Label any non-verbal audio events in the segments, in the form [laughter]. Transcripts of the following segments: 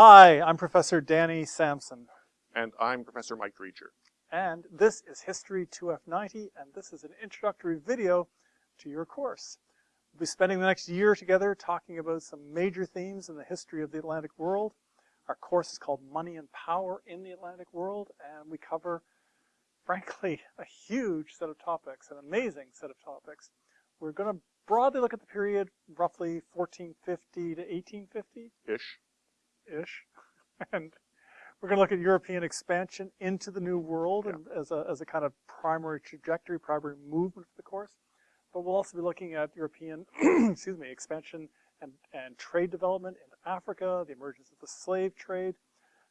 Hi, I'm Professor Danny Samson. And I'm Professor Mike Driedger. And this is History 2F90, and this is an introductory video to your course. We'll be spending the next year together talking about some major themes in the history of the Atlantic world. Our course is called Money and Power in the Atlantic World, and we cover, frankly, a huge set of topics, an amazing set of topics. We're going to broadly look at the period roughly 1450 to 1850. Ish. Ish. [laughs] and we're going to look at European expansion into the New World Yeah. and as, a, as a kind of primary trajectory, primary movement for the course. But we'll also be looking at European, [clears throat] excuse me, expansion and, and trade development in Africa, the emergence of the slave trade,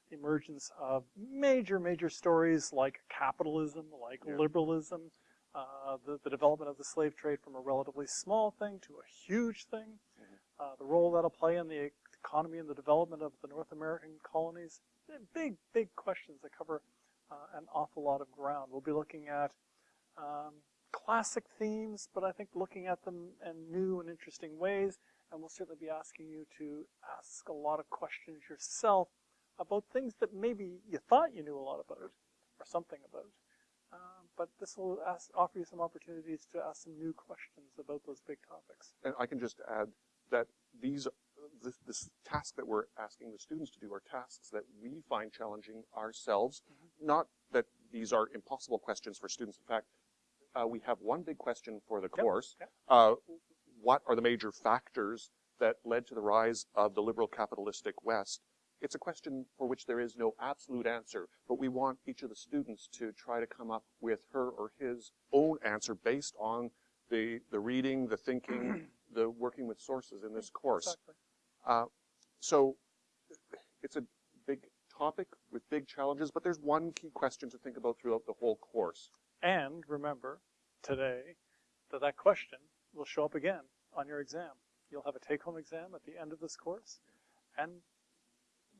the emergence of major, major stories like capitalism, like Yeah. liberalism, uh, the, the development of the slave trade from a relatively small thing to a huge thing, Mm-hmm. uh, the role that'll play in the economy and the development of the North American colonies. Big, big questions that cover uh, an awful lot of ground. We'll be looking at um, classic themes, but I think looking at them in new and interesting ways. And we'll certainly be asking you to ask a lot of questions yourself about things that maybe you thought you knew a lot about or something about. Um, but this will ask, offer you some opportunities to ask some new questions about those big topics. And I can just add that these, this, this task that we're asking the students to do are tasks that we find challenging ourselves. Not that these are impossible questions for students. In fact, uh, we have one big question for the Yep, course. yep. Uh, what are the major factors that led to the rise of the liberal capitalistic West? It's a question for which there is no absolute answer, but we want each of the students to try to come up with her or his own answer based on the, the reading, the thinking, [clears throat] the working with sources in this course. Exactly. Uh, so it's a big topic with big challenges, but there's one key question to think about throughout the whole course. And remember today that that question will show up again on your exam. You'll have a take-home exam at the end of this course, and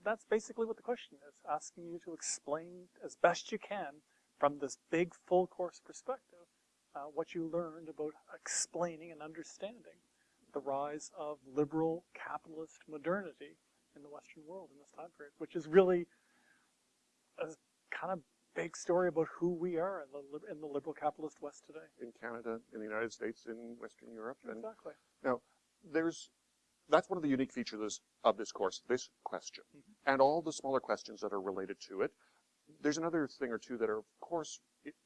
that's basically what the question is, asking you to explain as best you can from this big full course perspective uh, what you learned about explaining and understanding the rise of liberal capitalist modernity in the Western world in this time period, which is really a kind of big story about who we are in the, in the liberal capitalist West today. in Canada, in the United States, in Western Europe. And Exactly. now, there's that's one of the unique features of this course, this question, Mhm. and all the smaller questions that are related to it. There's another thing or two that are, of course,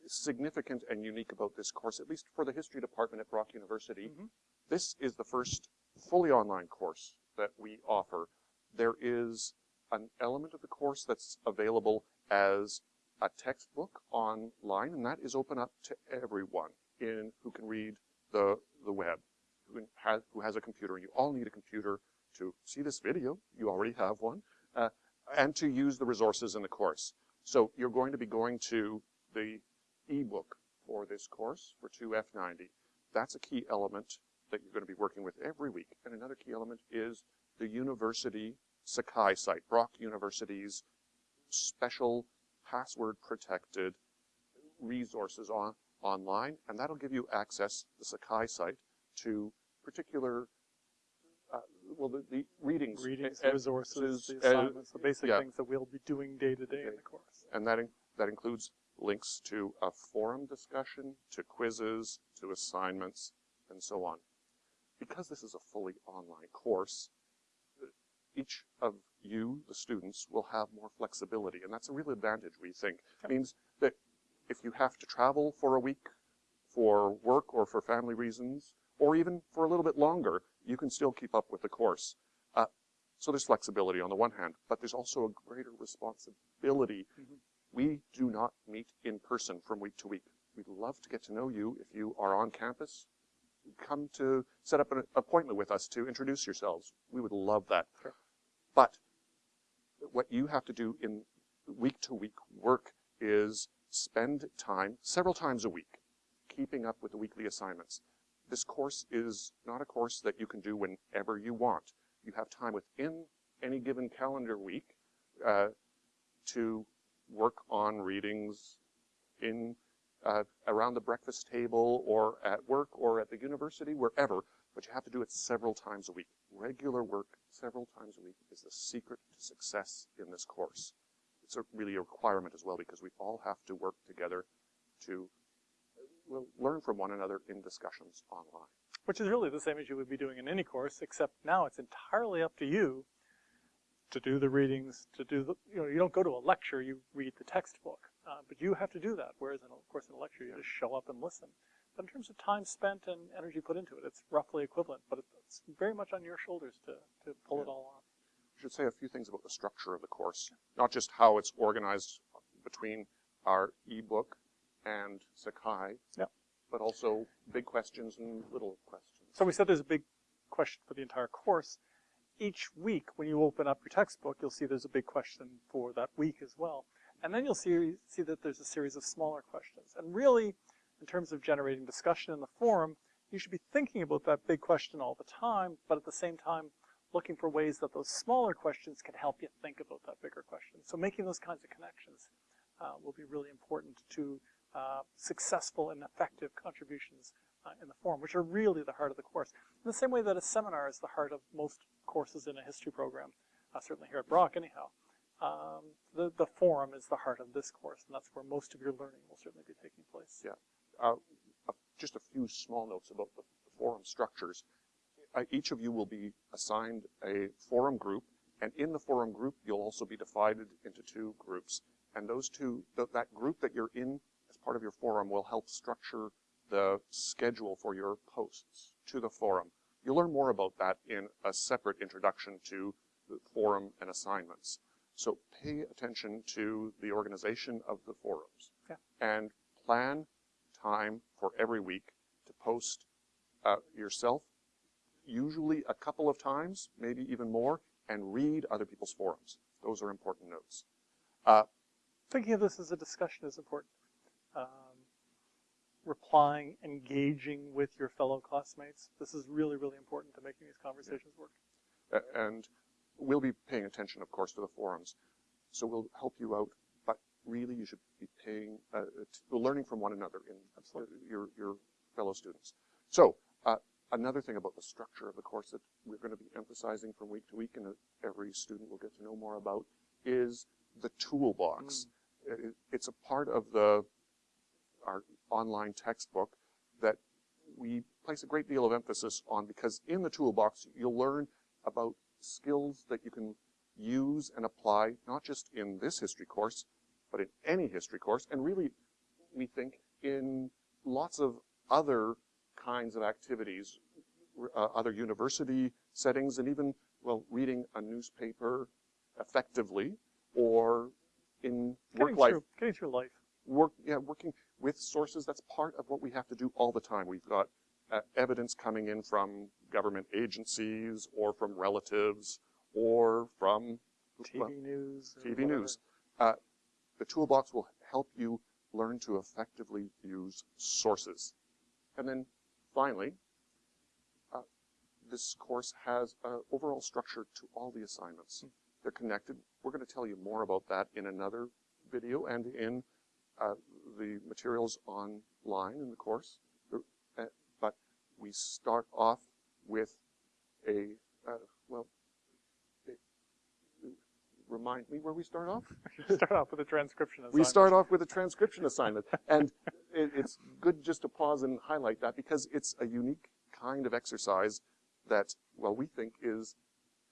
significant and unique about this course, at least for the history department at Brock University. Mhm. This is the first fully online course that we offer. There is an element of the course that's available as a textbook online, and that is open up to everyone in who can read the the web, who has who has a computer. You all need a computer to see this video. You already have one, uh, and to use the resources in the course. So you're going to be going to the ebook for this course for 2F90. That's a key element that you're going to be working with every week. And another key element is the university Sakai site, Brock University's special password protected resources on online, and that'll give you access, the Sakai site, to particular, uh, well, the, the readings. Readings, resources, the assignments, the basic yeah. things that we'll be doing day to day in the course. and that, in, that includes links to a forum discussion, to quizzes, to assignments, and so on. Because this is a fully online course, each of you, the students, will have more flexibility, and that's a real advantage, we think. Yep. means that if you have to travel for a week for work or for family reasons, or even for a little bit longer, you can still keep up with the course. Uh, so there's flexibility on the one hand, but there's also a greater responsibility Mhm. We do not meet in person from week to week. We'd love to get to know you if you are on campus. Come to set up an appointment with us to introduce yourselves. We would love that. Sure. But what you have to do in week to week work is spend time, several times a week, keeping up with the weekly assignments. This course is not a course that you can do whenever you want. You have time within any given calendar week uh, to work on readings in uh, around the breakfast table or at work or at the university, wherever, but you have to do it several times a week. Regular work several times a week is the secret to success in this course. It's a, really a requirement as well because we all have to work together to well, learn from one another in discussions online. which is really the same as you would be doing in any course, except now it's entirely up to you to do the readings, to do the, you know, you don't go to a lecture, you read the textbook, uh, but you have to do that, whereas in, a- of course, in a lecture, you just show up and listen. But in terms of time spent and energy put into it, it's roughly equivalent, but it's very much on your shoulders to, to pull it all off. I should say a few things about the structure of the course, not just how it's organized between our ebook and Sakai, Yep. but also big questions and little questions. So we said there's a big question for the entire course. Each week, when you open up your textbook, you'll see there's a big question for that week as well. And then you'll see, see that there's a series of smaller questions. And really, in terms of generating discussion in the forum, you should be thinking about that big question all the time, but at the same time, looking for ways that those smaller questions can help you think about that bigger question. So making those kinds of connections uh, will be really important to uh, successful and effective contributions uh, in the forum, which are really the heart of the course. In the same way that a seminar is the heart of most courses in a history program, uh, certainly here at Brock anyhow, um, the, the forum is the heart of this course, and that's where most of your learning will certainly be taking place. Yeah. Uh, just a few small notes about the, the forum structures. Uh, each of you will be assigned a forum group, and in the forum group, you'll also be divided into two groups. And those two, th that group that you're in part of your forum will help structure the schedule for your posts to the forum. You'll learn more about that in a separate introduction to the forum and assignments. So pay attention to the organization of the forums. Yeah. And plan time for every week to post uh, yourself, usually a couple of times, maybe even more, and read other people's forums. Those are important notes. Uh, Thinking of this as a discussion is important. Um, replying, engaging with your fellow classmates. This is really, really important to making these conversations work. A- and we'll be paying attention, of course, to the forums. So we'll help you out, but really you should be paying, uh, t- learning from one another in Absolutely. your, your fellow students. So uh, another thing about the structure of the course that we're going to be emphasizing from week to week and every student will get to know more about is the toolbox. It- it's a part of the our online textbook that we place a great deal of emphasis on because in the toolbox you'll learn about skills that you can use and apply not just in this history course but in any history course and really we think in lots of other kinds of activities uh, other university settings and even well reading a newspaper effectively or in work Getting life through, getting through life. Work, yeah, working with sources, that's part of what we have to do all the time. We've got uh, evidence coming in from government agencies or from relatives or from TV well, news. TV whatever. news. Uh, the toolbox will help you learn to effectively use sources. And then finally, uh, this course has an overall structure to all the assignments. They're connected. We're going to tell you more about that in another video and in uh, the materials online in the course. Uh, but we start off with a, uh, well, remind me where we start off? [laughs] Start off with a transcription. We start off with a transcription assignment. And it, it's good just to pause and highlight that because it's a unique kind of exercise that, well, we think is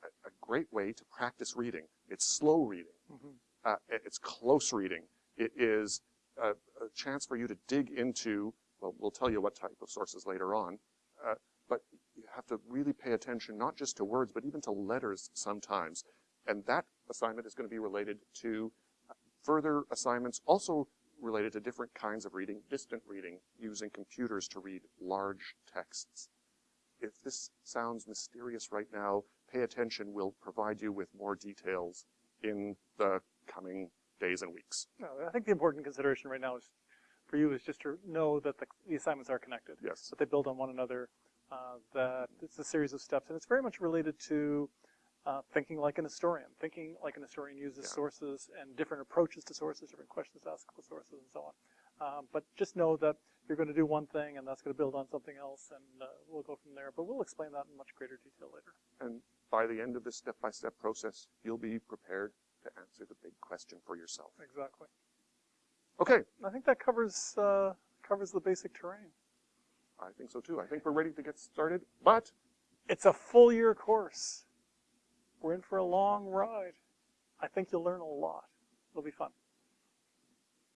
a, a great way to practice reading. It's slow reading. Mhm. Uh, it's close reading. It is a, a chance for you to dig into, well, we'll tell you what type of sources later on, uh, but you have to really pay attention not just to words, but even to letters sometimes. And that assignment is going to be related to further assignments also related to different kinds of reading, distant reading, using computers to read large texts. If this sounds mysterious right now, pay attention. We'll provide you with more details in the coming days and weeks. No, I think the important consideration right now is for you is just to know that the, the assignments are connected. Yes. That they build on one another. Uh, that it's a series of steps, and it's very much related to uh, thinking like an historian. Thinking like an historian uses Yeah. sources and different approaches to sources, different questions to ask about sources, and so on. Um, but just know that you're going to do one thing, and that's going to build on something else, and uh, we'll go from there. But we'll explain that in much greater detail later. And by the end of this step-by-step process, you'll be prepared to answer the big question for yourself. Exactly. Okay, I think that covers uh, covers the basic terrain. I think so too. I think we're ready to get started, but It's a full year course. We're in for a long ride. I think you'll learn a lot. It'll be fun.